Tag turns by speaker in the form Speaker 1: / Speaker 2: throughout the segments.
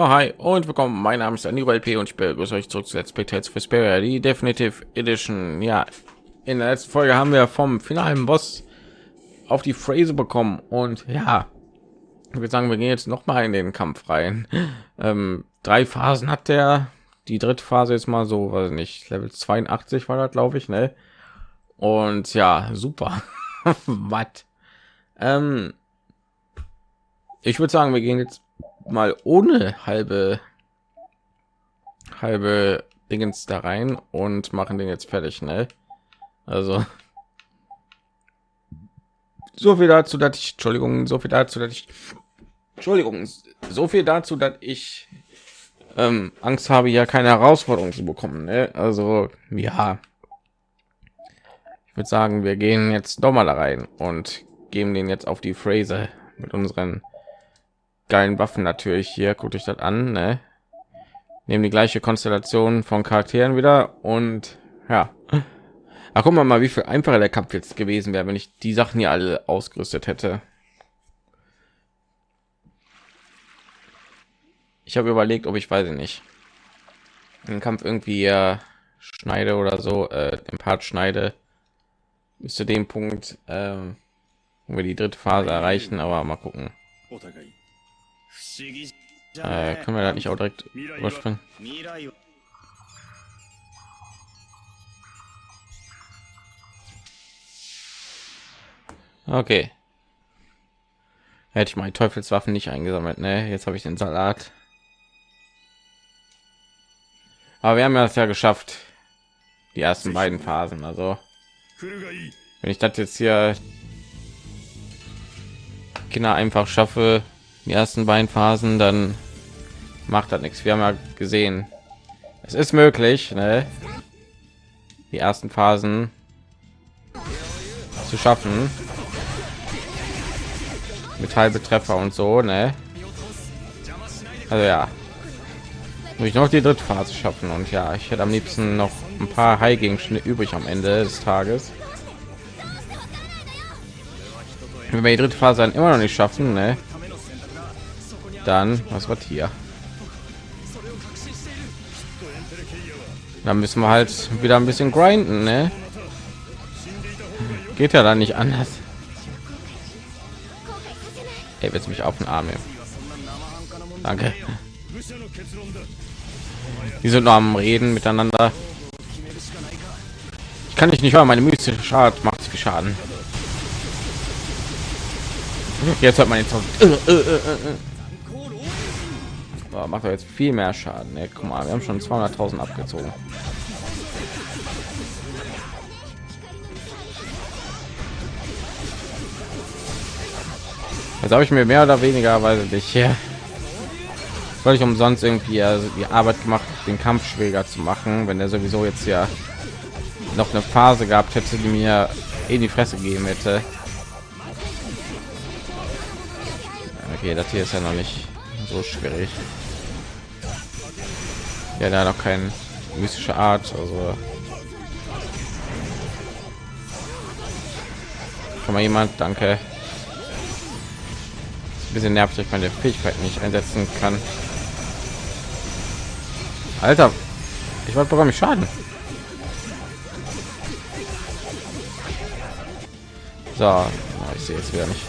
Speaker 1: Ja, hi und willkommen. Mein Name ist Anibal P. und ich begrüße euch zurück zu Let's Play Tales for Vesperia, die Definitive Edition. Ja, in der letzten Folge haben wir vom finalen Boss auf die Phrase bekommen und ja, ich würde sagen, wir gehen jetzt noch mal in den Kampf rein. Ähm, drei Phasen hat der. Die dritte Phase ist mal so, weiß nicht, Level 82 war das, glaube ich, ne? Und ja, super. Was? Ähm, ich würde sagen, wir gehen jetzt mal ohne halbe halbe Dingens da rein und machen den jetzt fertig, ne? Also so viel dazu, dass ich Entschuldigung, so viel dazu, dass ich Entschuldigung, so viel dazu, dass ich ähm, Angst habe, ja keine Herausforderung zu bekommen. Ne? Also ja, ich würde sagen, wir gehen jetzt doch mal da rein und geben den jetzt auf die Phrase mit unseren geilen Waffen natürlich hier. Guckt euch das an. Ne? Nehmen die gleiche Konstellation von Charakteren wieder und ja. Ach, guck mal mal, wie viel einfacher der Kampf jetzt gewesen wäre, wenn ich die Sachen hier alle ausgerüstet hätte. Ich habe überlegt, ob ich weiß ich nicht den Kampf irgendwie äh, schneide oder so, äh, den Part schneide bis zu dem Punkt, äh, wo wir die dritte Phase erreichen, aber mal gucken. Äh, können wir da nicht auch direkt? Okay. Hätte ich meine Teufelswaffen nicht eingesammelt, ne? Jetzt habe ich den Salat. Aber wir haben ja das ja geschafft. Die ersten beiden Phasen, also wenn ich das jetzt hier Kinder einfach schaffe, die ersten beiden Phasen, dann macht das nichts. Wir haben ja gesehen, es ist möglich, ne? die ersten Phasen zu schaffen mit halbe Treffer und so, ne? Also ja, muss ich noch die dritte Phase schaffen und ja, ich hätte am liebsten noch ein paar High Gegenstände übrig am Ende des Tages. Wenn wir die dritte Phase dann immer noch nicht schaffen, ne? Dann was wird hier? Dann müssen wir halt wieder ein bisschen grinden, ne? Geht ja dann nicht anders. Ey, willst mich auf den Arm nehmen? Danke. Die sind noch am Reden miteinander. Ich kann dich nicht hören, meine mystische Schad macht viel Schaden. Jetzt hört man jetzt oh, macht er jetzt viel mehr Schaden. Ne? Guck mal, wir haben schon 200.000 abgezogen. Jetzt habe ich mir mehr oder weniger, weil ich hier soll ich umsonst irgendwie also die Arbeit gemacht, den Kampf schwieriger zu machen, wenn er sowieso jetzt ja noch eine Phase gehabt hätte, die mir in die Fresse geben hätte. Okay, das hier ist ja noch nicht so schwierig. Ja, da noch keine mystische Art, also schon mal jemand, danke. Ein bisschen nervig, ich meine Fähigkeit nicht einsetzen kann. Alter, ich wollte bekomme ich Schaden. So, ich sehe jetzt wieder nicht.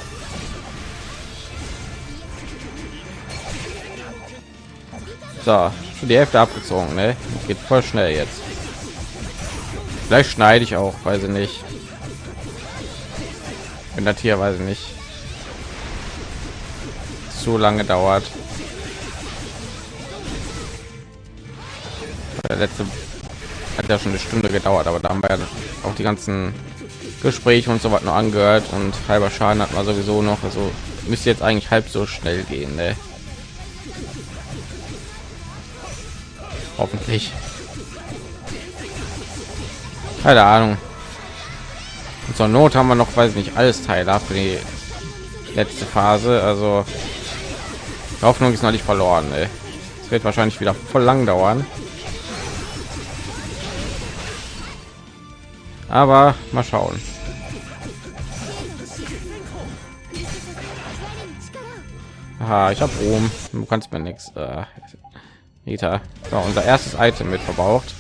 Speaker 1: So, schon die Hälfte abgezogen, ne? Geht voll schnell jetzt. Vielleicht schneide ich auch, weiß ich nicht. Wenn das hier, weiß ich nicht, zu lange dauert. der letzte hat ja schon eine Stunde gedauert, aber da haben wir auch die ganzen Gespräche und so was noch angehört und halber Schaden hat man sowieso noch. Also müsste jetzt eigentlich halb so schnell gehen, ne? Hoffentlich. Keine Ahnung. Und zur Not haben wir noch, weiß nicht, alles Teile für die letzte Phase. Also Hoffnung ist noch nicht verloren. Es wird wahrscheinlich wieder voll lang dauern. aber mal schauen Haha, ich habe Ruhm. Du kannst mir nichts. Äh, Rita. So, unser erstes Item mit verbraucht.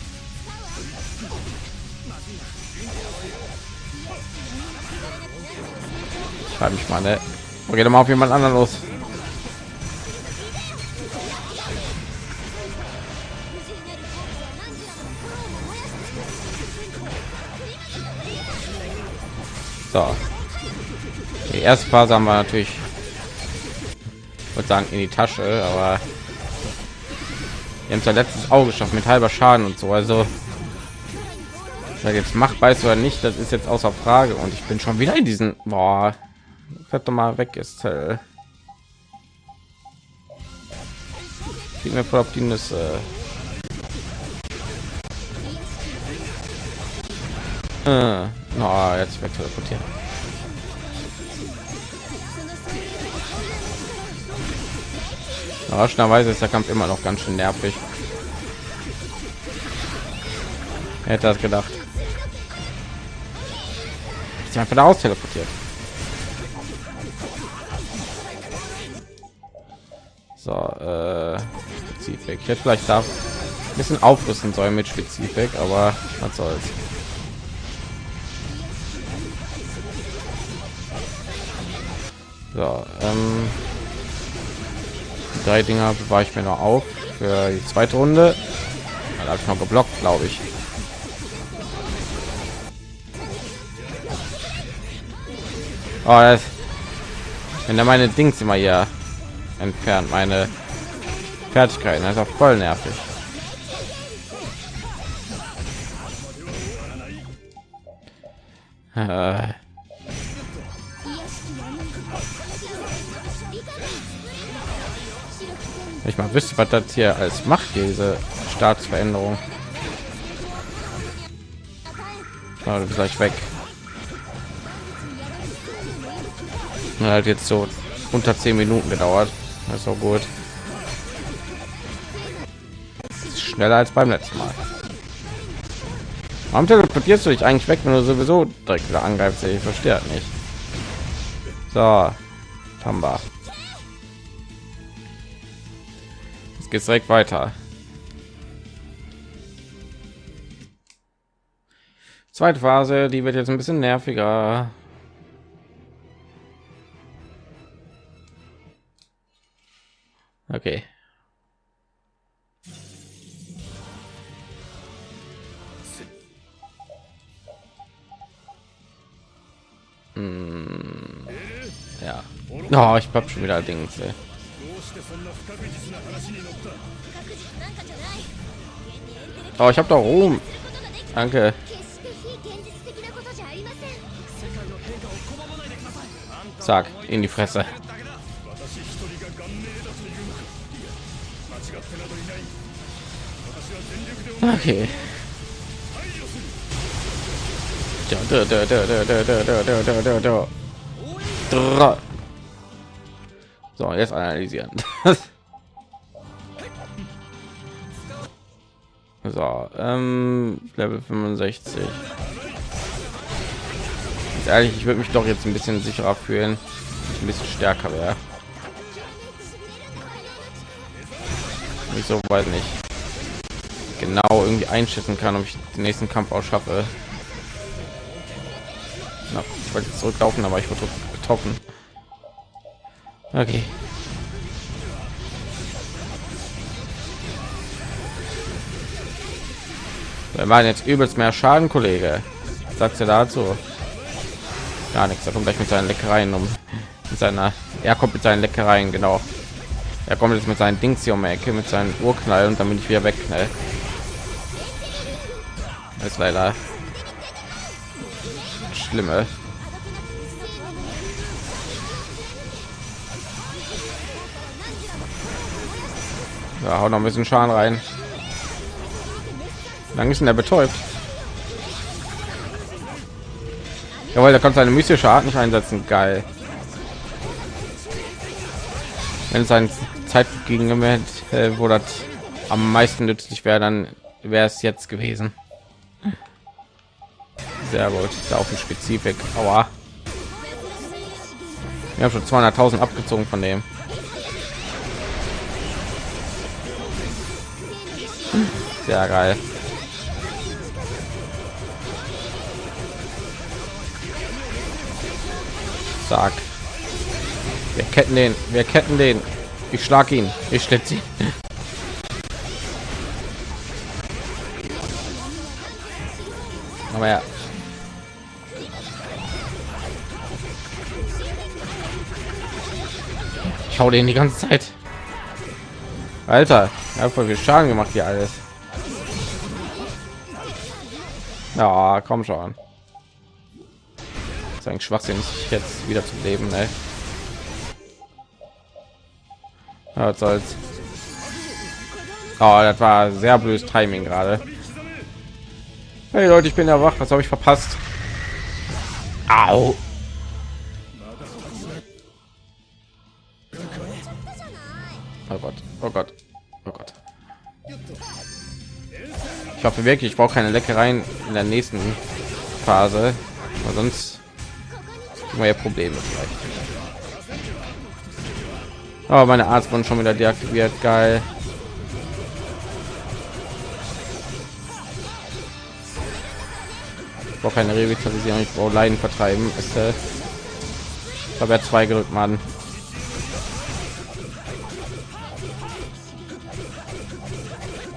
Speaker 1: Schreibe ich mal, ne? Okay, dann mal auf jemand anderen los. So. Die erste Phase haben wir natürlich würde sagen in die Tasche, aber wir haben ja letztes Auge geschafft mit halber Schaden und so. Also jetzt macht weiß oder nicht, das ist jetzt außer Frage. Und ich bin schon wieder in diesen boah, fährt doch mal weg ist. Äh, mir voll auf die Nüsse. Äh, oh, jetzt weg teleportieren. Überraschenderweise ist der Kampf immer noch ganz schön nervig. Hätte das gedacht. Ich einfach da aus teleportiert. So, äh, Spezifik. Ich hätte vielleicht da ein bisschen aufrüsten sollen mit Spezifik, aber was soll's. So, ähm, drei Dinger war ich mir noch auf für die zweite Runde. Da habe ich noch geblockt, glaube ich. Oh, das, wenn er meine Dings immer hier entfernt, meine Fertigkeiten, das ist auch voll nervig. Ich mal wüsste was das hier als macht diese staatsveränderung. Gleich weg. Halt jetzt so unter zehn minuten gedauert. Das ist so gut. Schneller als beim letzten mal. Warum teleportierst du dich eigentlich weg wenn du sowieso direkt wieder angreifst? Ich verstehe nicht. So Tamba. Geht's direkt weiter. Zweite Phase, die wird jetzt ein bisschen nerviger. Okay. Hm, ja. Oh, ich hab schon wieder Dings. Ey. Oh, ich habe da oben. Danke. Sag in die Fresse. Okay. So, jetzt analysieren. So, ähm, Level 65. Ganz ehrlich, ich würde mich doch jetzt ein bisschen sicherer fühlen, ein bisschen stärker wäre. Ich so weiß nicht genau irgendwie einschätzen kann, ob ich den nächsten Kampf auch schaffe. Na, ich wollte zurücklaufen, aber ich wurde getroffen. Okay. Wir machen jetzt übelst mehr Schaden, Kollege. Sagst du dazu? Gar nichts. Er kommt gleich mit seinen Leckereien um. Mit seiner, er kommt mit seinen Leckereien, genau. Er kommt jetzt mit seinen Dings hier um die Ecke, mit seinen Urknall und damit ich wieder wegknall. Das ist leider schlimme. Ja, hau noch ein bisschen Schaden rein. Dann ist denn er betäubt? Jawohl, da kommt seine mystische Art nicht einsetzen. Geil. Wenn es ein Zeit gegen hätte, äh, wo das am meisten nützlich wäre, dann wäre es jetzt gewesen. Sehr gut. Da auf dem Spezifik. aber Wir haben schon 200.000 abgezogen von dem. Sehr geil. Sag. Wir ketten den, wir ketten den. Ich schlag ihn, ich schlitze ihn. Aber ja. Ich hau den die ganze Zeit. Alter, ja, voll viel Schaden gemacht hier alles. Ja, komm schon. Das ist eigentlich schwachsinnig jetzt wieder zum Leben, ne? Ja, soll's. Oh, das war sehr blödes Timing gerade. Hey Leute, ich bin ja wach. Was habe ich verpasst? Au. Oh Gott, oh Gott, oh Gott. Ich hoffe wirklich, ich brauche keine Leckereien in der nächsten Phase, weil sonst ja Probleme vielleicht. Aber oh, meine Arzt wurden schon wieder deaktiviert, geil. Ich brauche keine Revitalisierung, ich brauche Leiden vertreiben. Ist, äh, ich habe ja zwei gedrückt, Mann.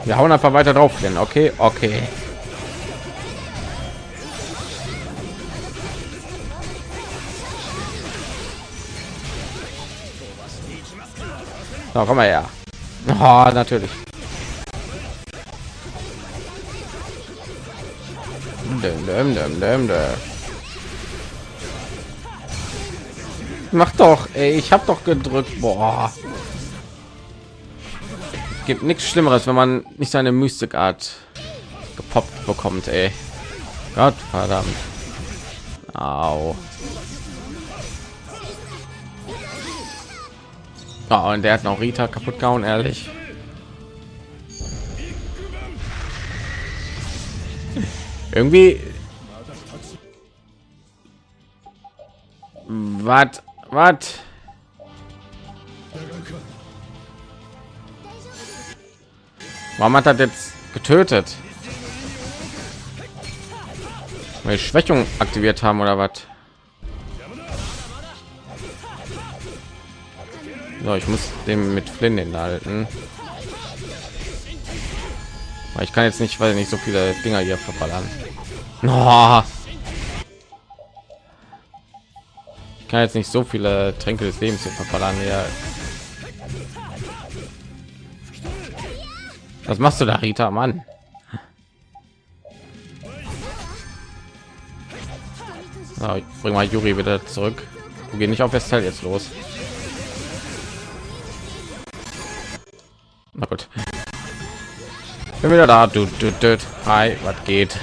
Speaker 1: Wir hauen einfach weiter drauf, denn okay, okay. So, komm mal her. Oh, natürlich. Dum, dum, dum. Mach doch, ey, ich habe doch gedrückt. Boah gibt nichts schlimmeres wenn man nicht seine mystikart gepoppt bekommt ey. gott verdammt Au. Oh, und der hat noch Rita kaputt gehauen, ehrlich. Irgendwie. Was? Was? Warum hat er jetzt getötet? Weil Schwächung aktiviert haben oder was? So, ich muss dem mit Flynn halten. Ich kann jetzt nicht, weil nicht so viele Dinger hier verballern. Oh. Ich kann jetzt nicht so viele Tränke des Lebens hier verballern. Ja. Was machst du da, Rita, Mann? So, ich bring mal Juri wieder zurück. Wir gehen nicht auf Westel jetzt los. Na gut. Bin wieder da. Du, du, du. Hi, was geht?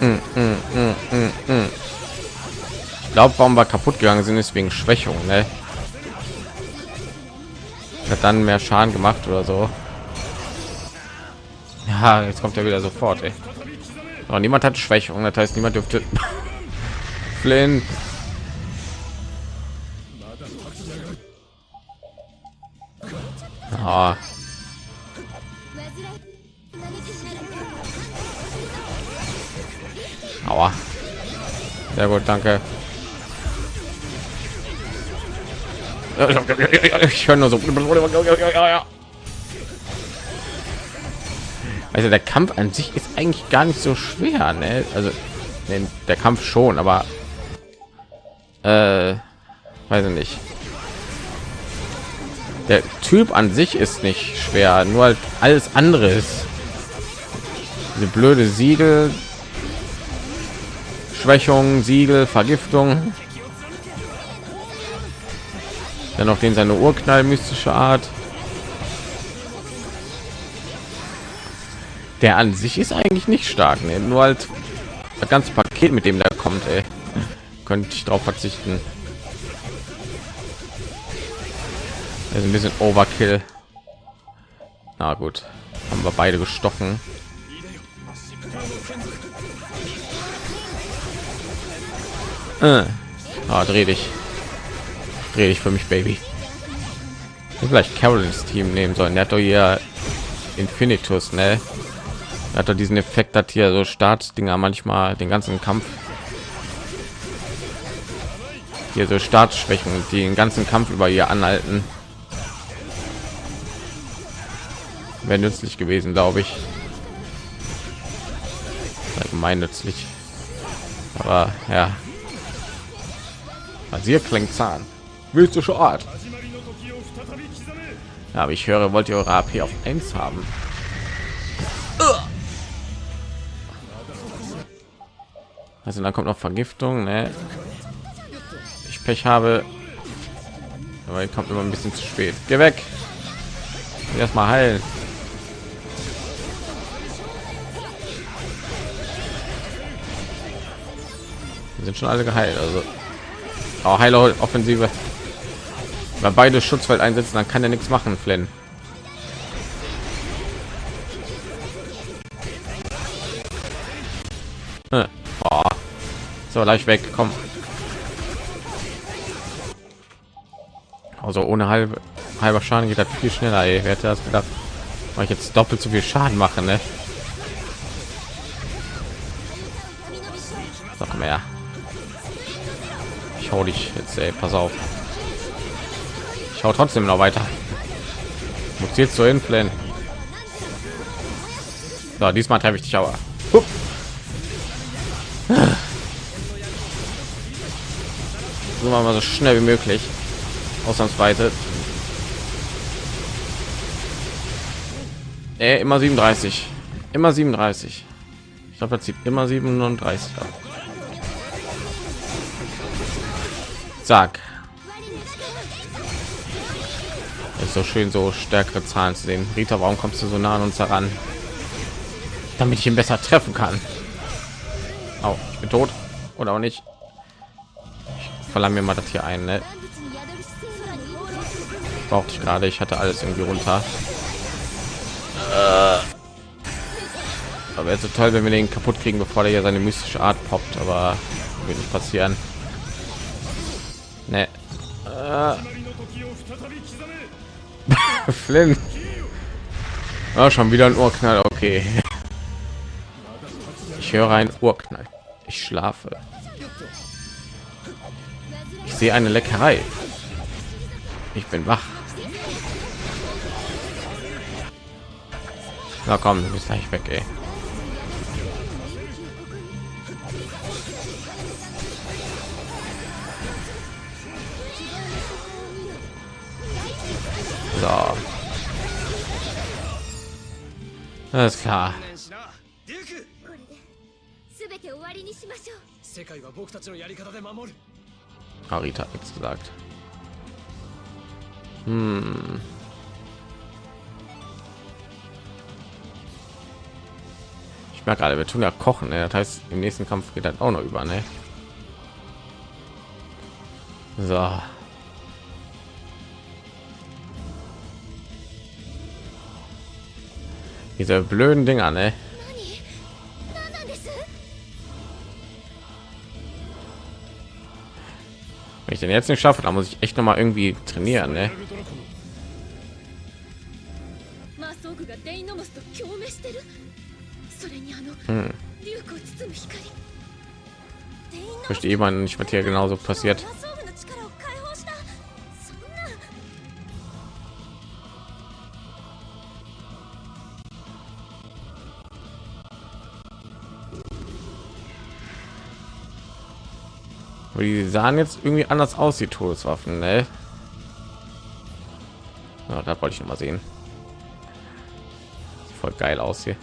Speaker 1: Mm, mm, mm, ich glaube, warum wir kaputt gegangen sind, ist wegen Schwächung. Ne? Hat dann mehr Schaden gemacht oder so. Ja, jetzt kommt er wieder sofort. Ey. Aber niemand hat Schwächung, das heißt, niemand dürfte. Flynn. Ah. Aua. Sehr gut, danke. Ich höre nur so. Also der Kampf an sich ist eigentlich gar nicht so schwer, ne? Also der Kampf schon, aber äh, weiß ich nicht. Der Typ an sich ist nicht schwer, nur halt alles andere ist. Diese blöde Siegel, Schwächung, Siegel, Vergiftung. Dann noch den seine Urknall mystische Art. Der an sich ist eigentlich nicht stark, ne? nur halt das ganze Paket, mit dem da kommt, ey. könnte ich darauf verzichten. Also ein bisschen Overkill. Na gut, haben wir beide gestochen. Äh. Ah, dreh dich. Dreh dich für mich, Baby. Ich vielleicht Carolins Team nehmen sollen. Der hat doch hier Infinitus, ne? Er hat doch diesen Effekt, hat hier so Startdinger manchmal den ganzen Kampf. Hier so Startschwächen, die den ganzen Kampf über ihr anhalten. Wäre nützlich gewesen, glaube ich. Allgemein nützlich. Aber ja. Rasier klingt Zahn. Willst du schon Art? Ja, aber ich höre, wollt ihr eure AP auf 1 haben? Also dann kommt noch Vergiftung, ne? Ich Pech habe, aber kommt immer ein bisschen zu spät. Geh weg. Erstmal heilen. Wir sind schon alle geheilt, also auch Heiler Offensive. Wenn beide Schutzfeld einsetzen, dann kann er nichts machen, Flynn. So, leicht weg, komm. Also ohne halbe halber Schaden geht das viel schneller. Ey. Wer hätte das gedacht? Weil ich jetzt doppelt so viel Schaden mache, ne? Noch mehr. Ich hau dich jetzt, ey, pass auf. Ich hau trotzdem noch weiter. Muss jetzt so hinfliehen. So, diesmal treffe ich dich aber. Hup. Machen wir so schnell wie möglich. Ausnahmsweise. Äh, immer 37. Immer 37. Ich glaube, das zieht immer 37 ab. Zack. Ist so schön, so stärkere Zahlen zu sehen. Rita, warum kommst du so nah an uns heran? Damit ich ihn besser treffen kann. Oh, ich bin tot. Oder auch nicht. Ich verlange mir mal das hier ein, ne? Brauchte ich gerade. Ich hatte alles irgendwie runter. Aber jetzt so toll, wenn wir den kaputt kriegen, bevor der hier seine mystische Art poppt. Aber wird nicht passieren. Ne. Äh. Flynn. Oh, schon wieder ein Urknall. Okay. Ich höre ein Urknall. Ich schlafe Ich sehe eine Leckerei. Ich bin wach. Na komm, du bist gleich weg, ey. So. Alles klar.
Speaker 2: 全て終わりにしましょう
Speaker 3: 世界は僕たちのやり方で守る
Speaker 1: Arita hat nichts gesagt. Hm. Ich merke gerade, wir tun ja kochen. Ne? Das heißt, im nächsten Kampf geht dann auch noch über. Ne? So. Diese blöden Dinger, ne? Wenn ich den jetzt nicht schaffe, dann muss ich echt noch mal irgendwie trainieren, ne? Hm. Verstehe man nicht, was hier genauso passiert. Aber die sahen jetzt irgendwie anders aus, die Todeswaffen, ne? Ja, da wollte ich noch mal sehen. Sieht voll geil aus hier.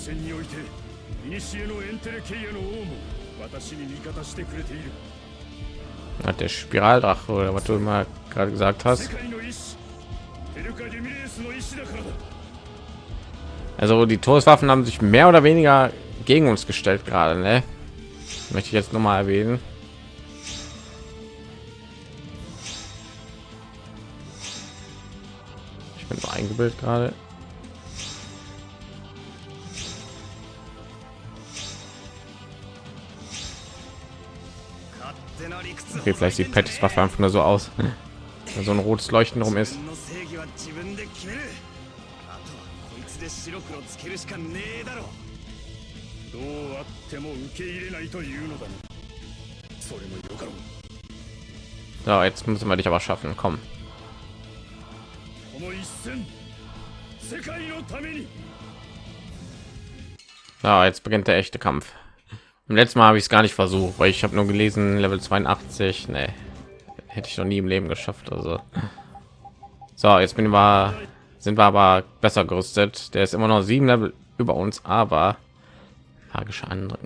Speaker 4: 戦において古のエンテレケイアの王も私に味方してくれている
Speaker 1: Hat der Spiraldrache oder was du immer gerade gesagt
Speaker 4: 世
Speaker 1: hast.
Speaker 4: 界の意志ヘルカ ゲミレースの意志だからだ
Speaker 1: Also die Todeswaffen haben sich mehr oder weniger gegen uns gestellt gerade, ne? Möchte ich jetzt noch mal erwähnen. Ich bin so eingebildet gerade. Okay, vielleicht sieht Pettis Waffe einfach nur so aus, wenn so ein rotes Leuchten rum ist. So, jetzt müssen wir dich aber schaffen. Komm. Na, jetzt beginnt der echte Kampf. Im letzten Mal habe ich es gar nicht versucht, weil ich habe nur gelesen Level 82. Nee, hätte ich noch nie im Leben geschafft. Also so, jetzt bin wir, sind wir aber besser gerüstet. Der ist immer noch sieben Level über uns, aber magische Angriffe.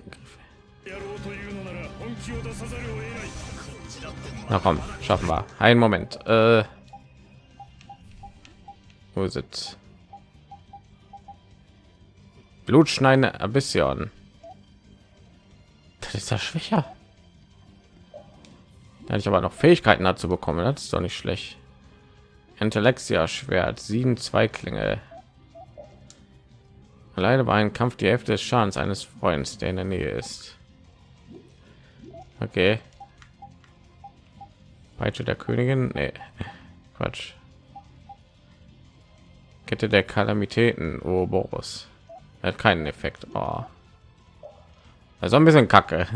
Speaker 1: Na komm, schaffen wir. Einen Moment. Äh, wo ist es? ein bisschen. Das ist ja schwächer. Da hatte ich aber noch Fähigkeiten dazu bekommen. Das ist doch nicht schlecht. Intellexia Schwert, sieben Zweiklinge. Alleine bei einem Kampf die Hälfte des Schadens eines Freundes, der in der Nähe ist. Okay. Peitsche der Königin? Nee. Quatsch. Kette der Kalamitäten, oh Boris. Hat keinen Effekt. Oh. Also ein bisschen kacke.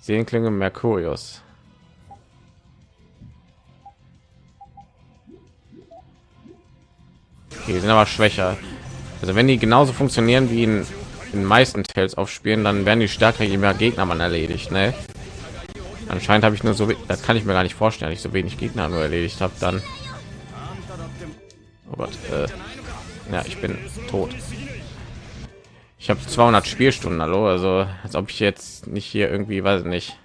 Speaker 1: Sehnklinge Mercurius. Okay, die sind aber schwächer. Also wenn die genauso funktionieren wie in den meisten Tales aufspielen, dann werden die stärker je mehr Gegner man erledigt. Ne? Anscheinend habe ich nur so, das kann ich mir gar nicht vorstellen, ich so wenig Gegner nur erledigt habe, dann. Oh Gott, äh, ja, ich bin tot ich habe 200 Spielstunden, hallo, also als ob ich jetzt nicht hier irgendwie, weiß nicht,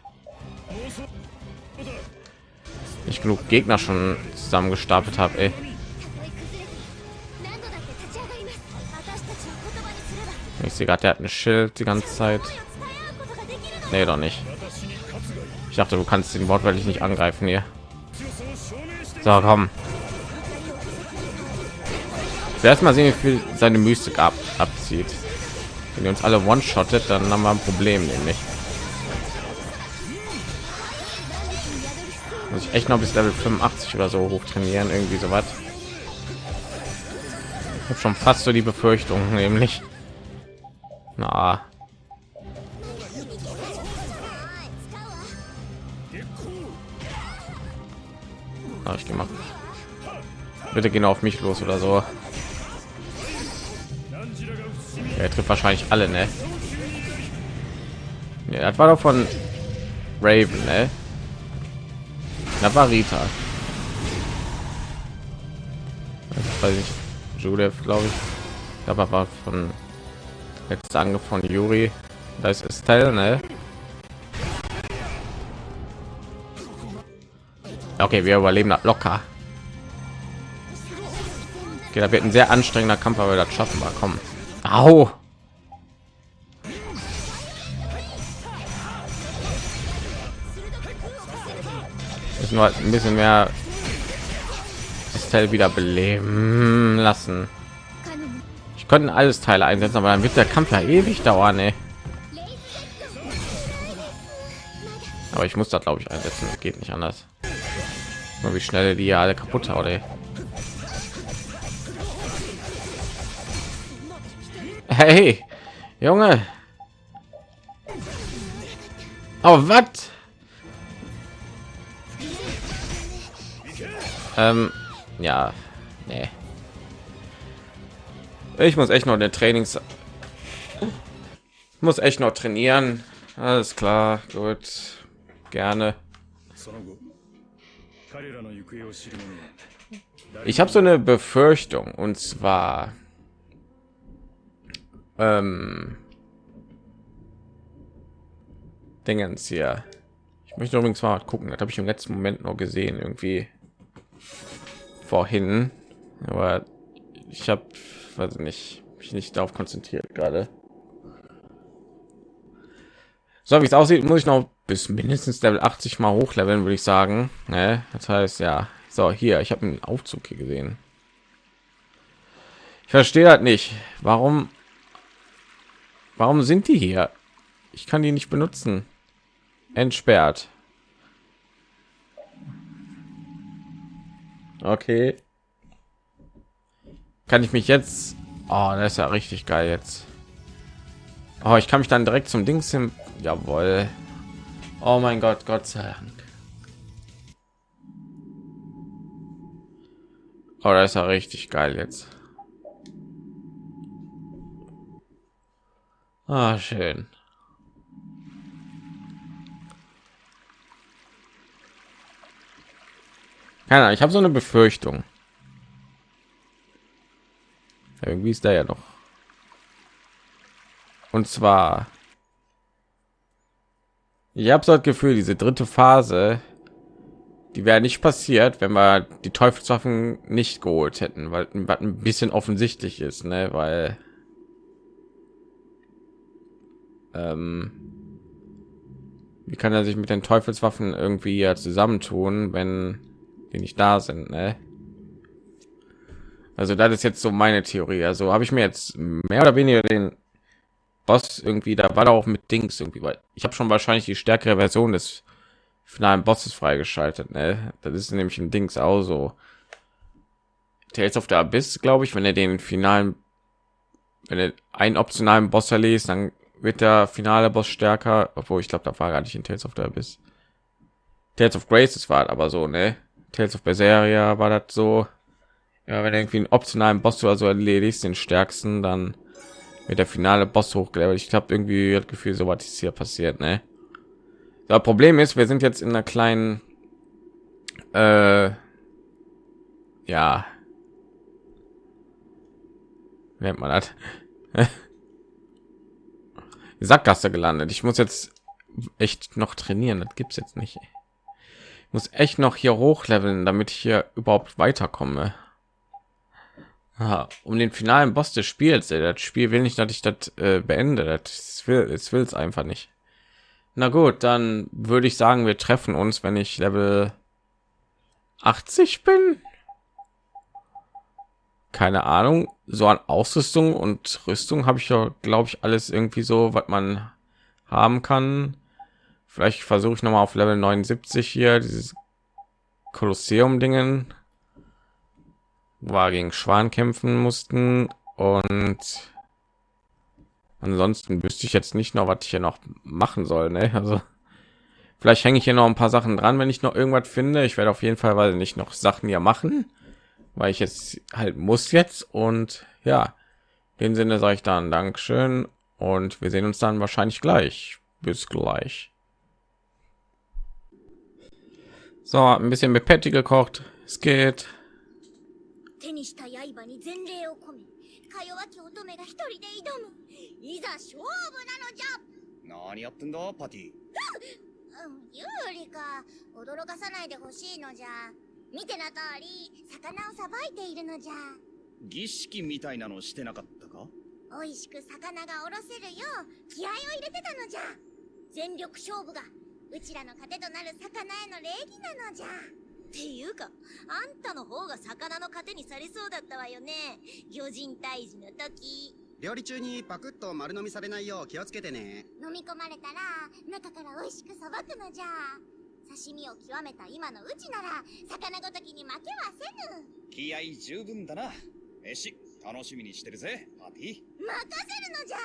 Speaker 1: nicht genug Gegner schon
Speaker 2: zusammen gestapelt habe.
Speaker 1: Ich sehe gerade, der hat ein Schild die ganze Zeit. Nee, doch nicht. Ich dachte, du kannst den wortwörtlich nicht angreifen hier. So, komm. Erstmal sehen, wie viel seine Mystik ab abzieht. Wenn ihr uns alle one-shottet, dann haben wir ein Problem, nämlich. Muss ich echt noch bis Level 85 oder so hoch trainieren, irgendwie so was. Habe schon fast so die Befürchtung, nämlich. Na, Ah, ich mal. Bitte gehen auf mich los oder so. Er trifft wahrscheinlich alle, ne? Ja, das war doch von Raven, ne? Das war Rita. Das weiß ich. Judith, glaube ich. Aber war von letzter Angriff von Yuri. Da ist Estelle, ne? Okay, wir überleben das locker. Okay, da wird ein sehr anstrengender Kampf, aber wir das schaffen wir. Komm. Au. Müssen wir halt ein bisschen mehr Estelle wieder beleben lassen. Ich könnte alles Teile einsetzen, aber dann wird der Kampf ja ewig dauern, ey. Aber ich muss da glaube ich einsetzen, geht nicht anders. Nur wie schnell die alle kaputt haut, ey. Hey, Junge. Oh, Aber was? Ähm, ja, nee. Ich muss echt noch der Trainings muss echt noch trainieren. Alles klar, gut. Gerne. Ich habe so eine Befürchtung und zwar ähm, Dingens hier. Ich möchte übrigens mal gucken, das habe ich im letzten Moment noch gesehen irgendwie. vorhin, aber ich habe, weiß nicht, mich nicht darauf konzentriert gerade. So wie es aussieht, muss ich noch bis mindestens Level 80 mal hochleveln, würde ich sagen. Ne? Das heißt, ja, so hier, ich habe einen Aufzug hier gesehen. Ich verstehe halt nicht, warum, warum sind die hier? Ich kann die nicht benutzen. Entsperrt. Okay. Kann ich mich jetzt? Oh, das ist ja richtig geil jetzt. Oh, ich kann mich dann direkt zum Dings hin. Jawohl. Oh mein Gott, Gott sei Dank. Oh, das ist ja richtig geil jetzt. Ah, schön. Keine Ahnung, ich habe so eine Befürchtung. Irgendwie ist da ja noch. Und zwar, ich habe so das Gefühl, diese dritte Phase, die wäre nicht passiert, wenn wir die Teufelswaffen nicht geholt hätten, weil was ein bisschen offensichtlich ist, ne? Weil ähm, wie kann er sich mit den Teufelswaffen irgendwie ja zusammentun, wenn die nicht da sind, ne? Also das ist jetzt so meine Theorie. Also habe ich mir jetzt mehr oder weniger den Boss irgendwie, da war auch mit Dings irgendwie, weil ich habe schon wahrscheinlich die stärkere Version des finalen Bosses freigeschaltet. Ne? Das ist nämlich ein Dings auch so. Tales of the Abyss, glaube ich, wenn er den finalen, wenn er einen optionalen Boss erlest, dann wird der finale Boss stärker, obwohl ich glaube, da war gar nicht in Tales of the Abyss. Tales of Graces war aber so, ne? Tales of Berseria war das so. Ja, wenn irgendwie einen optionalen Boss oder so erledigst, den stärksten, dann mit der finale Boss hochgelevelt. Ich habe irgendwie das Gefühl, so was ist hier passiert, ne? Das Problem ist, wir sind jetzt in einer kleinen, äh, ja, nennt man das? Sackgasse gelandet. Ich muss jetzt echt noch trainieren. Das gibt's jetzt nicht. Ich muss echt noch hier hochleveln, damit ich hier überhaupt weiterkomme. Aha, um den finalen Boss des Spiels. Das Spiel will nicht, dass ich das äh, beende. Das will es will es einfach nicht. Na gut, dann würde ich sagen, wir treffen uns, wenn ich Level 80 bin. Keine Ahnung. So an Ausrüstung und Rüstung habe ich ja, glaube ich, alles irgendwie so, was man haben kann. Vielleicht versuche ich noch mal auf Level 79 hier dieses Kolosseum Dingen war gegen Schwan kämpfen mussten und ansonsten wüsste ich jetzt nicht noch, was ich hier noch machen soll. Ne? Also vielleicht hänge ich hier noch ein paar Sachen dran, wenn ich noch irgendwas finde. Ich werde auf jeden Fall, weil nicht noch Sachen hier machen, weil ich jetzt halt muss jetzt und ja, in dem Sinne sage ich dann Dankeschön und wir sehen uns dann wahrscheinlich gleich. Bis gleich. So, ein bisschen mit Patty gekocht. Es geht.
Speaker 2: 手にした刃に前例を込めか弱き乙女が一人で挑むいざ勝負なのじゃ
Speaker 3: 何やってんだパティ
Speaker 2: うん有利か驚かさないでほしいのじゃ 見てな通り魚をさばいているのじゃ。
Speaker 3: 儀式みたいなのしてなかったか？
Speaker 2: 美味しく魚がおろせるよう気合を入れてたのじゃ。全力勝負がうちらの糧となる魚への礼儀なのじゃ。っていうかあんたの方が魚の糧にされそうだったわよね。魚人退治の時。
Speaker 5: 料理中にパクッと丸飲みされないよう気をつけてね。
Speaker 2: 飲み込まれたら中から美味しくさばくのじゃ刺身を極めた今のうちなら魚ごときに負けはせぬ。
Speaker 3: 気合十分だな。飯楽しみにしてるぜパティ
Speaker 2: 任せるのじゃ。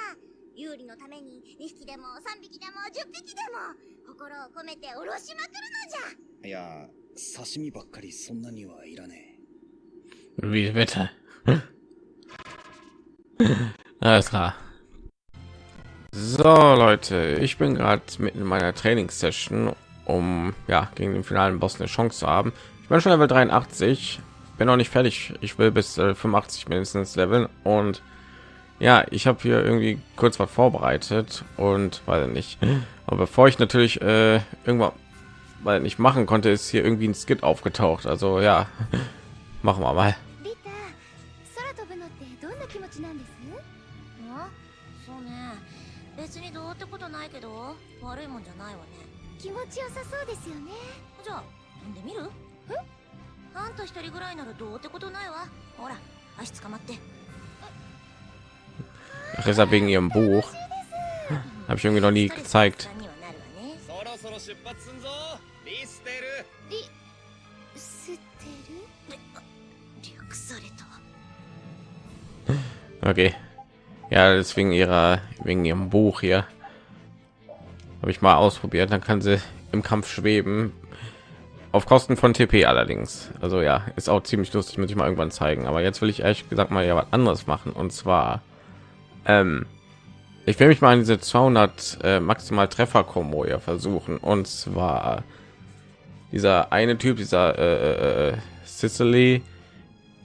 Speaker 2: 有利のために2匹でも3匹でも10匹でも心を込めておろしまくるのじゃ。
Speaker 3: いや刺身ばっかりそんなにはいらね
Speaker 1: Wie bitte? Alles klar. So Leute, ich bin gerade mitten in meiner Trainingssession, um ja gegen den finalen Boss eine Chance zu haben. Ich bin schon Level 83, bin noch nicht fertig. Ich will bis äh, 85 mindestens leveln und ja, ich habe hier irgendwie kurz was vorbereitet und weiß nicht. Aber bevor ich natürlich äh, irgendwann weil nicht machen konnte, ist hier irgendwie ein Skit aufgetaucht. Also ja, machen wir mal.
Speaker 2: ちよさそうですよねじゃあ飛んでみるえあんた一人ぐらいならどうってことないわほら足捕まって
Speaker 1: Ach, deshalb wegen ihrem Buch. Habe ich irgendwie noch nie gezeigt.
Speaker 2: にはなるわね
Speaker 3: そろそろ出発すんぞリステル
Speaker 2: リステル略された
Speaker 1: Okay. Ja, deswegen ihrer wegen ihrem Buch hier habe ich mal ausprobiert. Dann kann sie im Kampf schweben. Auf Kosten von TP allerdings. Also ja, ist auch ziemlich lustig, muss ich mal irgendwann zeigen. Aber jetzt will ich ehrlich gesagt mal ja was anderes machen. Und zwar, ähm, ich will mich mal an diese 200 äh, maximal Treffer Kombo ja versuchen. Und zwar dieser eine Typ, dieser äh, äh, Sicily,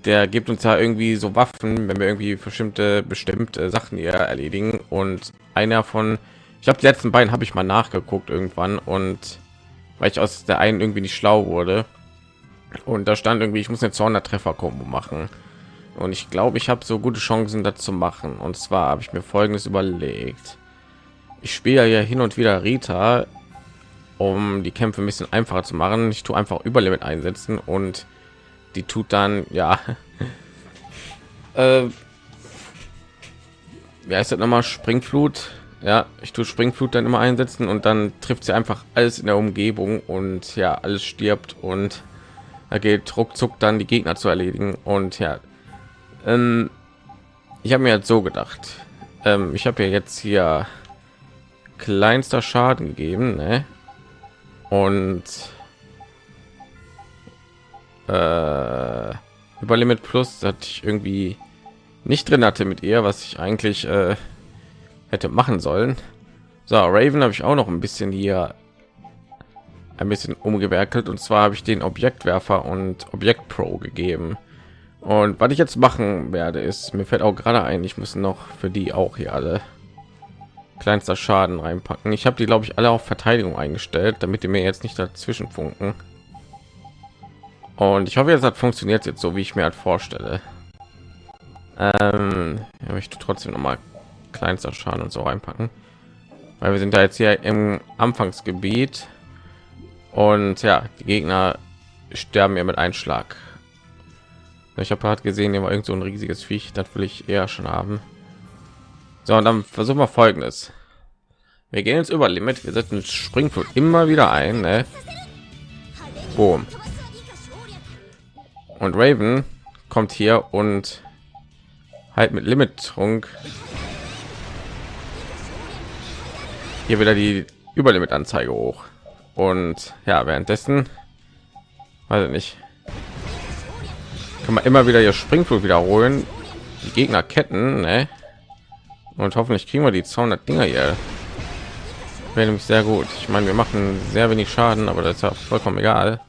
Speaker 1: der gibt uns ja irgendwie so Waffen, wenn wir irgendwie bestimmte bestimmte Sachen hier erledigen. Und einer von, ich glaube, die letzten beiden habe ich mal nachgeguckt irgendwann und weil ich aus der einen irgendwie nicht schlau wurde. Und da stand irgendwie, ich muss eine 200 Treffer Kombo machen. Und ich glaube, ich habe so gute Chancen dazu machen. Und zwar habe ich mir Folgendes überlegt: Ich spiele ja hin und wieder Rita, um die Kämpfe ein bisschen einfacher zu machen. Ich tue einfach Überlimit einsetzen und die tut dann ja äh, wie heißt das nochmal springflut ja ich tue springflut dann immer einsetzen und dann trifft sie einfach alles in der umgebung und ja alles stirbt und da geht ruckzuck dann die gegner zu erledigen und ja ähm, ich habe mir jetzt so gedacht ähm, ich habe ja jetzt hier kleinster schaden gegeben ne? und äh, über Limit Plus dass ich irgendwie nicht drin hatte mit ihr, was ich eigentlich äh, hätte machen sollen. So, Raven habe ich auch noch ein bisschen hier ein bisschen umgewerkelt und zwar habe ich den Objektwerfer und Objekt Pro gegeben. Und was ich jetzt machen werde, ist mir fällt auch gerade ein, ich muss noch für die auch hier alle kleinster Schaden reinpacken. Ich habe die glaube ich alle auf Verteidigung eingestellt, damit die mir jetzt nicht dazwischen funken. Und ich hoffe, jetzt hat funktioniert jetzt so, wie ich mir halt vorstelle. Ähm, ja, möchte trotzdem noch mal kleinster Schaden und so reinpacken, weil wir sind da jetzt hier im Anfangsgebiet und ja, die Gegner sterben ja mit Einschlag. Ich habe gerade gesehen, hier war irgend so ein riesiges Viech, das will ich eher schon haben. So, und dann versuchen wir folgendes. Wir gehen jetzt über Limit, wir setzen Springflut immer wieder ein, ne? Boom. Und Raven kommt hier und halt mit Limit Trunk hier wieder die Überlimit Anzeige hoch. Und ja, währenddessen weiß ich nicht, kann man immer wieder ihr Springflug wiederholen, die Gegner ketten, ne? Und hoffentlich kriegen wir die 200 Dinger hier. Wäre nämlich sehr gut. Ich meine, wir machen sehr wenig Schaden, aber das ist ja vollkommen egal.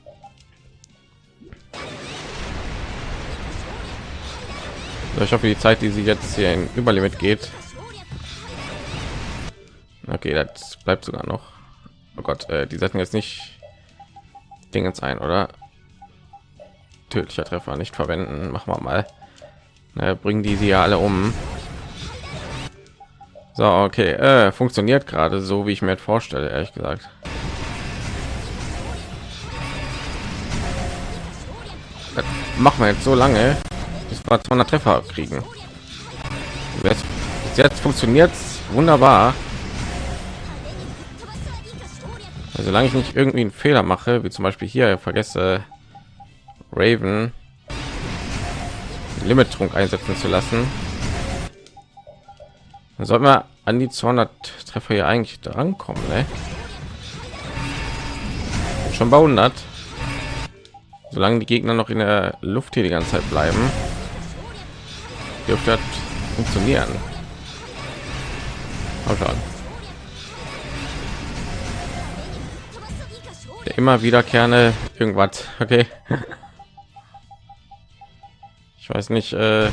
Speaker 1: Ich hoffe, die Zeit, die sie jetzt hier in Überlimit geht. Okay, das bleibt sogar noch. Oh Gott, äh, die setzen jetzt nicht Dingens ein, oder? Tödlicher Treffer nicht verwenden. Machen wir mal. Na, bringen die sie ja alle um. So, okay, äh, funktioniert gerade so, wie ich mir vorstelle, ehrlich gesagt. Das machen wir jetzt so lange, bis wir 200 Treffer kriegen. Jetzt, jetzt funktioniert wunderbar. Also, solange ich nicht irgendwie einen Fehler mache, wie zum Beispiel hier vergesse Raven Limit Trunk einsetzen zu lassen, dann sollten wir an die 200 Treffer hier eigentlich drankommen. Ne? Schon bei 100. Solange die Gegner noch in der Luft hier die ganze Zeit bleiben, dürfte das funktionieren. Mal schauen. Immer wiederkehrende irgendwas. Okay. Ich weiß nicht, äh,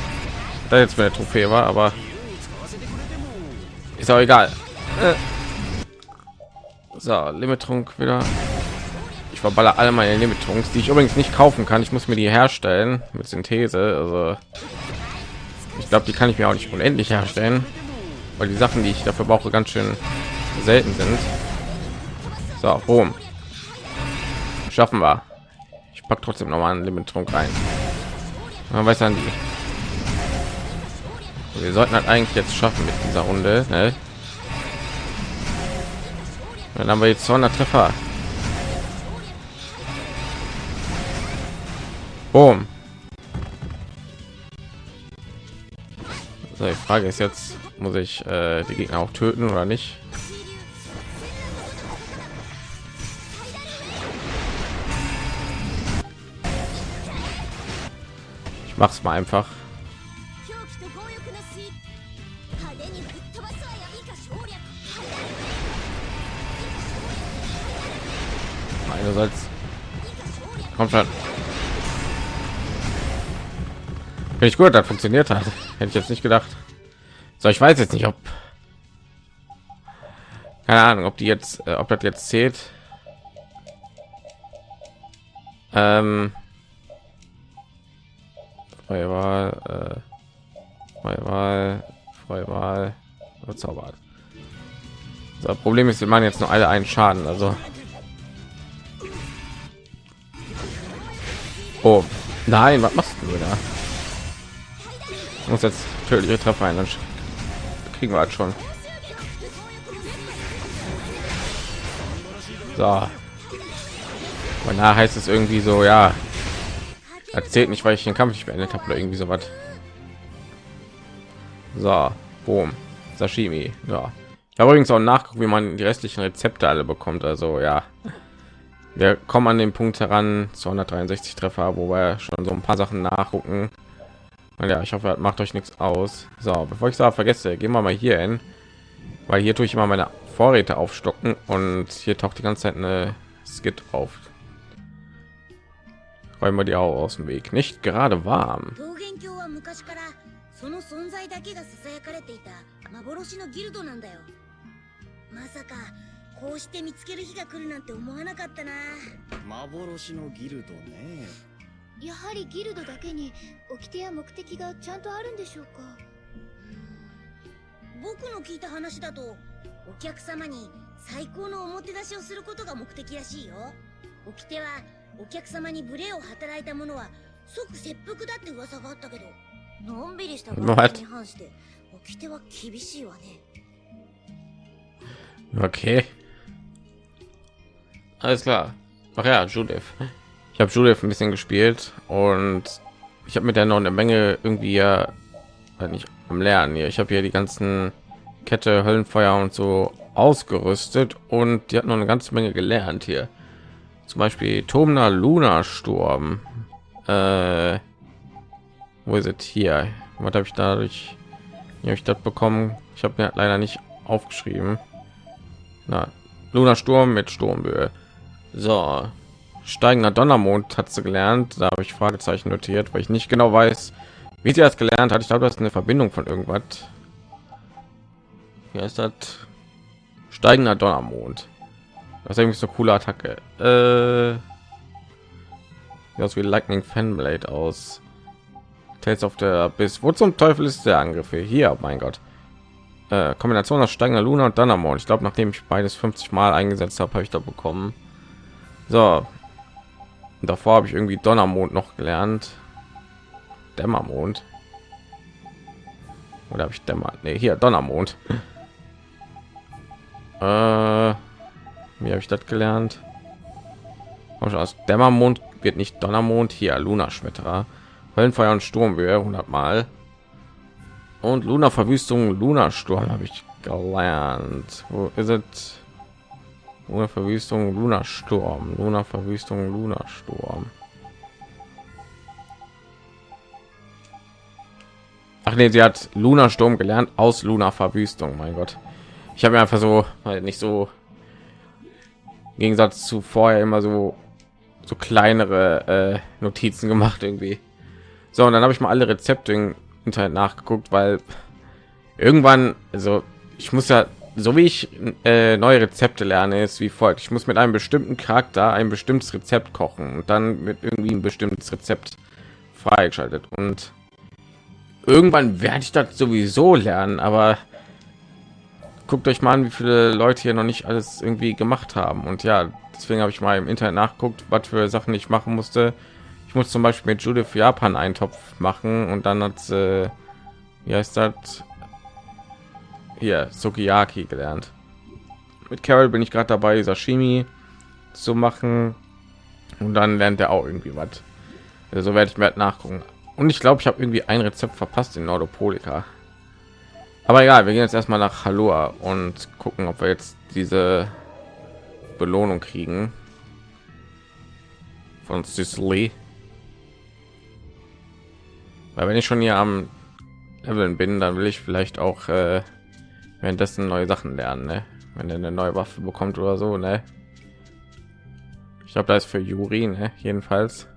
Speaker 1: da jetzt meine Trophäe war, aber ist auch egal. Äh. So, Limit Trunk wieder. Ich verballer alle meine Limitungs, die ich übrigens nicht kaufen kann. Ich muss mir die herstellen mit Synthese. Also ich glaube, die kann ich mir auch nicht unendlich herstellen, weil die Sachen, die ich dafür brauche, ganz schön selten sind. So, boom. Schaffen wir. Ich pack trotzdem noch mal einen Limitrunk rein. Man weiß dann die. Wir sollten halt eigentlich jetzt schaffen mit dieser Runde. Ne? Dann haben wir jetzt 200 Treffer. Boom. So, die Frage ist jetzt, muss ich äh, die Gegner auch töten oder nicht? Mach's mal einfach. Einerseits kommt schon. Finde ich gut, das funktioniert hat. Hätte ich jetzt nicht gedacht. So, ich weiß jetzt nicht, ob keine Ahnung, ob die jetzt, äh, ob das jetzt zählt. Ähm, freie Wahl, äh, freie Wahl, freie Wahl, zaubert. Das Problem ist, wir machen jetzt nur alle einen Schaden, also Oh, nein, was machst du da? Muss jetzt tödliche Treffer ein, dann kriegen wir halt schon. So. Und da heißt es irgendwie so, ja, erzählt nicht, weil ich den Kampf nicht beendet habe oder irgendwie so was. So, boom, Sashimi. Ja, ich habe übrigens auch nachgucken, wie man die restlichen Rezepte alle bekommt. Also ja, wir kommen an den Punkt heran 263 Treffer, wo wir schon so ein paar Sachen nachgucken. Und ja, ich hoffe, macht euch nichts aus. So, bevor ich da vergesse, gehen wir mal hier hin, weil hier tue ich immer meine Vorräte aufstocken und hier taucht die ganze Zeit eine Skit auf. Räumen wir die auch aus dem Weg. Nicht gerade warm.
Speaker 2: 桃源郷は昔からその存在だけが囁かれていた幻のギルドなんだよまさかこうして見つける日が来るなんて思わなかったな
Speaker 3: 幻のギルドね
Speaker 6: やはりギルドだけに掟や目的がちゃんとあるんでしょうか
Speaker 2: 僕の聞いた話だとお客様に最高のおもてなしをすることが目的らしいよ掟はお客様に無礼を働いた者は即切腹だって噂があったけどのんびりしたご
Speaker 1: What?
Speaker 2: に反して掟は厳しいわね
Speaker 1: Okay. Alles klar. Ach ja, Judith. Ich habe Judith ein bisschen gespielt und ich habe mit der noch eine Menge irgendwie ja äh, nicht am Lernen hier. Ich habe hier die ganzen Kette, Höllenfeuer und so ausgerüstet und die hat noch eine ganze Menge gelernt hier. Zum Beispiel Tomner Luna Sturm. Äh, wo ist es hier? Was habe ich dadurch? Habe ich das bekommen? Ich habe mir leider nicht aufgeschrieben. Na, Luna Sturm mit Sturmböe. So, steigender Donnermond hat sie gelernt. Da habe ich Fragezeichen notiert, weil ich nicht genau weiß, wie sie das gelernt hat. Ich glaube, das ist eine Verbindung von irgendwas. Hier ist das steigender Donnermond. Das ist irgendwie so eine coole Attacke. Äh, aus wie Lightning Fanblade aus. Tales of der bis wo zum Teufel ist der Angriff hier? Hier, mein Gott. Äh, Kombination aus steigender Luna und Donnermond. Ich glaube, nachdem ich beides 50 Mal eingesetzt habe, habe ich da bekommen. So. Und davor habe ich irgendwie Donnermond noch gelernt. Dämmermond. Oder habe ich Dämmer? Nee, hier Donnermond. äh, wie habe ich das gelernt? Komm schon, Aus Dämmermond wird nicht Donnermond. Hier Luna Schmetterer. Höllenfeuer und Sturmhöhe 100 Mal. Und Luna Verwüstung, Luna Sturm habe ich gelernt. Wo ist es? Luna Verwüstung, Luna Sturm, Luna Verwüstung, Luna Sturm. Ach nee, sie hat Luna Sturm gelernt aus Luna Verwüstung. Mein Gott, ich habe mir einfach so halt nicht so Gegensatz zu vorher immer so so kleinere äh, Notizen gemacht irgendwie. So und dann habe ich mal alle Rezepte im Internet nachgeguckt, weil irgendwann, also ich muss ja so wie ich äh, neue Rezepte lerne, ist wie folgt: Ich muss mit einem bestimmten Charakter ein bestimmtes Rezept kochen und dann wird irgendwie ein bestimmtes Rezept freigeschaltet und irgendwann werde ich das sowieso lernen, aber guckt euch mal an, wie viele Leute hier noch nicht alles irgendwie gemacht haben. Und ja, deswegen habe ich mal im Internet nachguckt, was für Sachen ich machen musste. Ich muss zum Beispiel mit Judith Japan einen Topf machen und dann hat äh, wie heißt das hier Sukiyaki gelernt. Mit Carol bin ich gerade dabei, Sashimi zu machen und dann lernt er auch irgendwie was. So also werde ich mir halt nachgucken. Und ich glaube, ich habe irgendwie ein Rezept verpasst in Nordopolika. Aber egal, wir gehen jetzt erstmal nach Halua und gucken, ob wir jetzt diese Belohnung kriegen von Sicily. Weil wenn ich schon hier am Leveln bin, dann will ich vielleicht auch äh, währenddessen neue Sachen lernen, ne? Wenn er eine neue Waffe bekommt oder so, ne? Ich glaube, da ist für Juri, ne? Jedenfalls.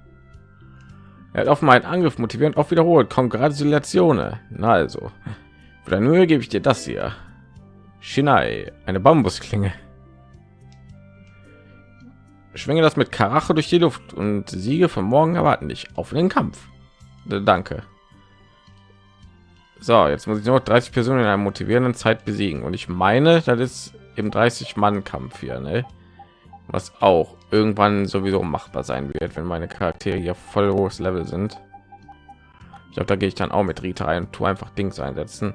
Speaker 1: Er hat auf meinen Angriff motivierend auch wiederholt. Kongratulationen. Na also, für deine Mühe gebe ich dir das hier. Shinai, eine Bambusklinge. Schwinge das mit Karache durch die Luft und Siege von morgen erwarten dich auf den Kampf. Danke. So, jetzt muss ich nur 30 Personen in einer motivierenden Zeit besiegen und ich meine, das ist im 30 Mann Kampf hier, ne? Was auch irgendwann sowieso machbar sein wird, wenn meine Charaktere hier voll hohes Level sind. Ich glaube, da gehe ich dann auch mit Rita ein, tu einfach Dings einsetzen.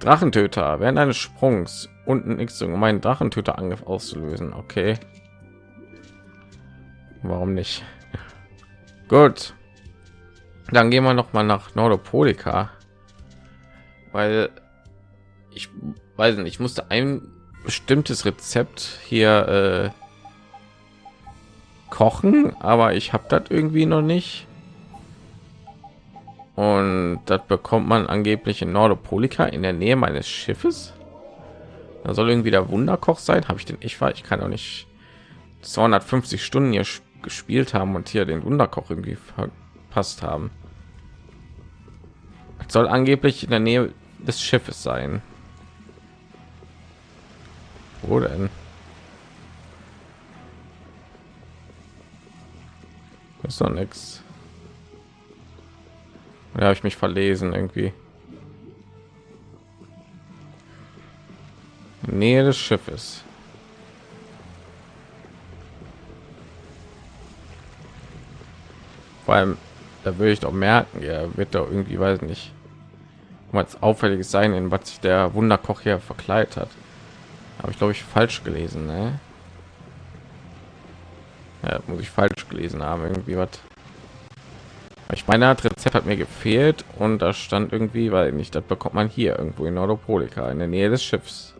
Speaker 1: Drachentöter während eines Sprungs unten X um meinen Drachentöter Angriff auszulösen. Okay. Warum nicht? Gut. Dann gehen wir noch mal nach Nordopolika weil ich weiß nicht, ich musste ein bestimmtes Rezept hier äh, kochen, aber ich habe das irgendwie noch nicht. Und das bekommt man angeblich in Nordopolika in der Nähe meines Schiffes. Da soll irgendwie der Wunderkoch sein. Habe ich den? Ich war, ich kann auch nicht 250 Stunden hier gespielt haben und hier den Wunderkoch irgendwie verpasst haben. Das soll angeblich in der Nähe des Schiffes sein. Wo denn? ist doch nichts. Ja, habe ich mich verlesen irgendwie. Nähe des Schiffes. Vor allem, da würde ich doch merken, er wird doch irgendwie, weiß nicht, was auffälliges sein, in was sich der Wunderkoch hier verkleidet hat. Habe ich glaube ich falsch gelesen, ne? Ja, muss ich falsch gelesen haben, irgendwie was. Ich meine, das Rezept hat mir gefehlt und da stand irgendwie, weil nicht, das bekommt man hier irgendwo in Nordopolika in der Nähe des Schiffs.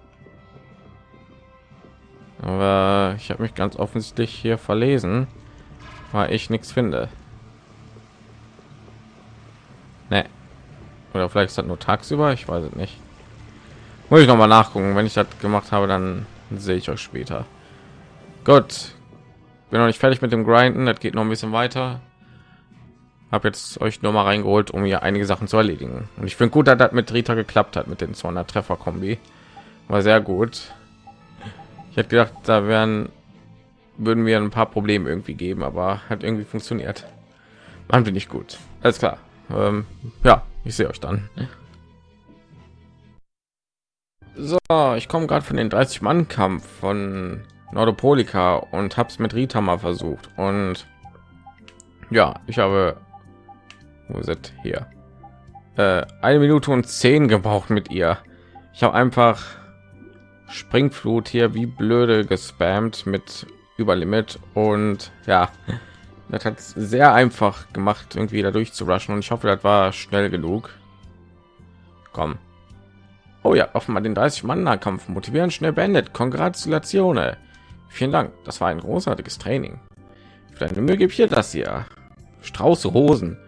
Speaker 1: Aber ich habe mich ganz offensichtlich hier verlesen, weil ich nichts finde. Nee. Oder vielleicht ist das nur tagsüber, ich weiß es nicht. Muss ich noch mal nachgucken. Wenn ich das gemacht habe, dann sehe ich euch später. Gut, bin noch nicht fertig mit dem Grinden. Das geht noch ein bisschen weiter. Habe jetzt euch nur mal reingeholt, um hier einige Sachen zu erledigen. Und ich finde gut, dass das mit Rita geklappt hat mit den 200 Treffer Kombi. War sehr gut. Ich hätte gedacht, da wären würden wir ein paar Probleme irgendwie geben, aber hat irgendwie funktioniert. Machen wir nicht gut. Alles klar. Ähm, ja, ich sehe euch dann. So, ich komme gerade von den 30 Mann Kampf von Nordopolika und habe es mit Rita mal versucht und ja, ich habe wo sind hier äh, eine Minute und zehn gebraucht mit ihr. Ich habe einfach Springflut hier wie blöde gespammt mit Überlimit und ja, das hat sehr einfach gemacht, irgendwie dadurch zu rushen und ich hoffe, das war schnell genug. Komm. Oh ja, offenbar den 30 Mann Kampf motivieren schnell beendet. Kongratulationen. Vielen Dank. Das war ein großartiges Training. Für deine Mühe gebe dir das hier. Strauß Rosen.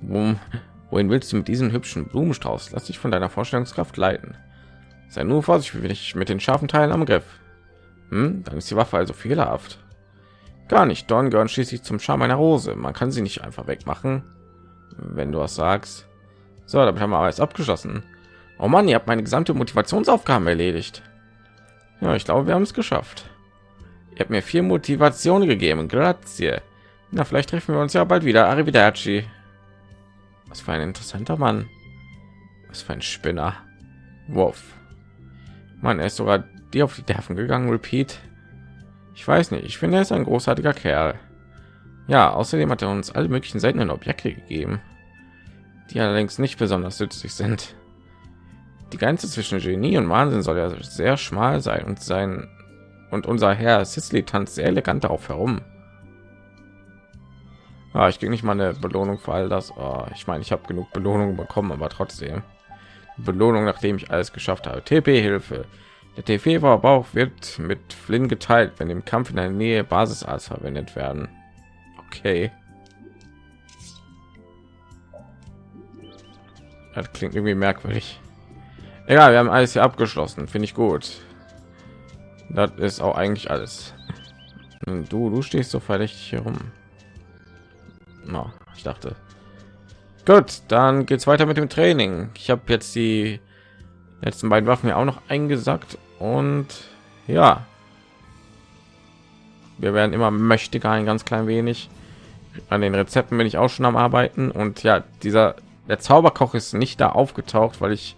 Speaker 1: Wohin willst du mit diesem hübschen Blumenstrauß? Lass dich von deiner Vorstellungskraft leiten. Sei nur vorsichtig mit den scharfen Teilen am Griff. Hm, dann ist die Waffe also fehlerhaft. Gar nicht. Dorn gehören schließlich zum Charme einer Rose. Man kann sie nicht einfach wegmachen, wenn du was sagst. So, damit haben wir alles abgeschlossen. Oh Mann, ihr habt meine gesamte Motivationsaufgaben erledigt. Ja, ich glaube, wir haben es geschafft. Ihr habt mir viel Motivation gegeben. Grazie. Na, vielleicht treffen wir uns ja bald wieder. Arrivederci. Was für ein interessanter Mann. Was für ein Spinner. Wolf. Mann, er ist sogar die auf die Nerven gegangen. Repeat. Ich weiß nicht. Ich finde, er ist ein großartiger Kerl. Ja, außerdem hat er uns alle möglichen seltenen Objekte gegeben, die allerdings nicht besonders nützlich sind. Die Grenze zwischen Genie und Wahnsinn soll ja sehr schmal sein und sein und unser Herr Sisley tanzt sehr elegant darauf herum. Ah, ich kriege nicht mal eine Belohnung für all das. Oh, ich meine, ich habe genug Belohnungen bekommen, aber trotzdem Belohnung, nachdem ich alles geschafft habe. TP-Hilfe. Der TP-Bauch wird mit Flynn geteilt, wenn im Kampf in der Nähe Basisarzt verwendet werden. Okay. Das klingt irgendwie merkwürdig. Egal, wir haben alles hier abgeschlossen. Finde ich gut. Das ist auch eigentlich alles. Du, du stehst so verdächtig hier rum. No, ich dachte. Gut, dann geht's weiter mit dem Training. Ich habe jetzt die letzten beiden Waffen ja auch noch eingesackt und ja, wir werden immer mächtiger ein ganz klein wenig. An den Rezepten bin ich auch schon am Arbeiten und ja, dieser der Zauberkoch ist nicht da aufgetaucht, weil ich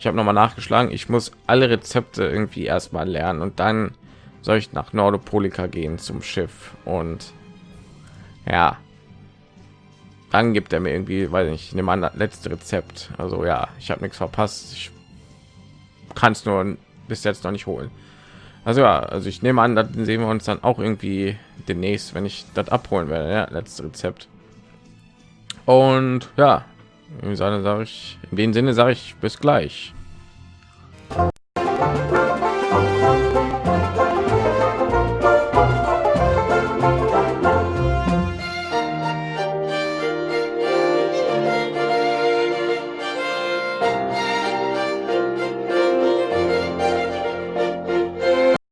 Speaker 1: ich habe noch mal nachgeschlagen. Ich muss alle Rezepte irgendwie erstmal lernen und dann soll ich nach Nordopolika gehen zum Schiff und ja, dann gibt er mir irgendwie, weil ich nehme an, das letzte Rezept. Also ja, ich habe nichts verpasst. Ich kann es nur bis jetzt noch nicht holen. Also ja, also ich nehme an, dann sehen wir uns dann auch irgendwie demnächst, wenn ich das abholen werde. Ja, letztes Rezept. Und ja, sage ich, in dem Sinne sage ich bis gleich.